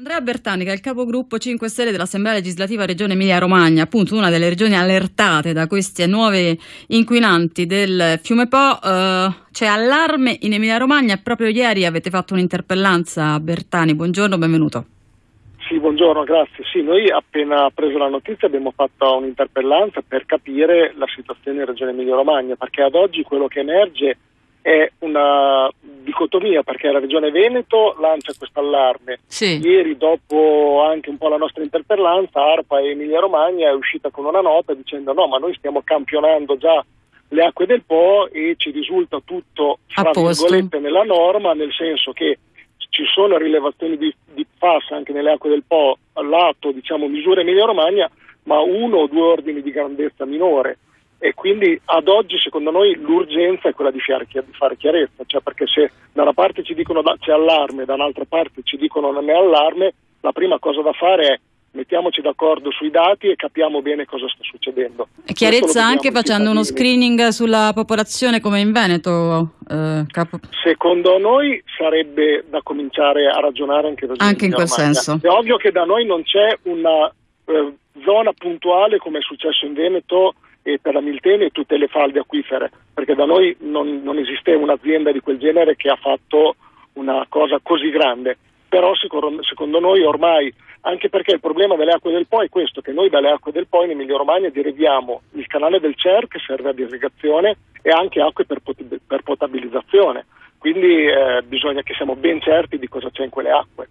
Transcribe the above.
Andrea Bertani, che è il capogruppo 5 Stelle dell'Assemblea legislativa Regione Emilia-Romagna, appunto una delle regioni allertate da questi nuovi inquinanti del fiume Po, eh, c'è allarme in Emilia-Romagna proprio ieri avete fatto un'interpellanza Bertani. Buongiorno, benvenuto. Sì, buongiorno, grazie. Sì, noi appena preso la notizia abbiamo fatto un'interpellanza per capire la situazione in Regione Emilia-Romagna, perché ad oggi quello che emerge è una dicotomia perché la Regione Veneto lancia questo allarme. Sì. Ieri, dopo anche un po' la nostra interpellanza, ARPA e Emilia Romagna è uscita con una nota dicendo no, ma noi stiamo campionando già le acque del Po e ci risulta tutto fra virgolette nella norma, nel senso che ci sono rilevazioni di, di FAS anche nelle acque del Po lato, diciamo, misure Emilia Romagna, ma uno o due ordini di grandezza minore e quindi ad oggi secondo noi l'urgenza è quella di fare, chiarezza, cioè perché se da una parte ci dicono da, c'è allarme, da un'altra parte ci dicono non è allarme, la prima cosa da fare è mettiamoci d'accordo sui dati e capiamo bene cosa sta succedendo. E chiarezza anche facendo uno screening sulla popolazione come in Veneto? Eh. Secondo noi sarebbe da cominciare a ragionare anche, anche in quel Romagna. senso. È ovvio che da noi non c'è una eh, zona puntuale come è successo in Veneto e per la Miltene e tutte le falde acquifere, perché da noi non, non esiste un'azienda di quel genere che ha fatto una cosa così grande. Però secondo, secondo noi ormai, anche perché il problema delle acque del Po è questo, che noi dalle acque del Po in Emilia Romagna deriviamo il canale del Cer che serve ad irrigazione e anche acque per, pot- per potabilizzazione. Quindi eh, bisogna che siamo ben certi di cosa c'è in quelle acque.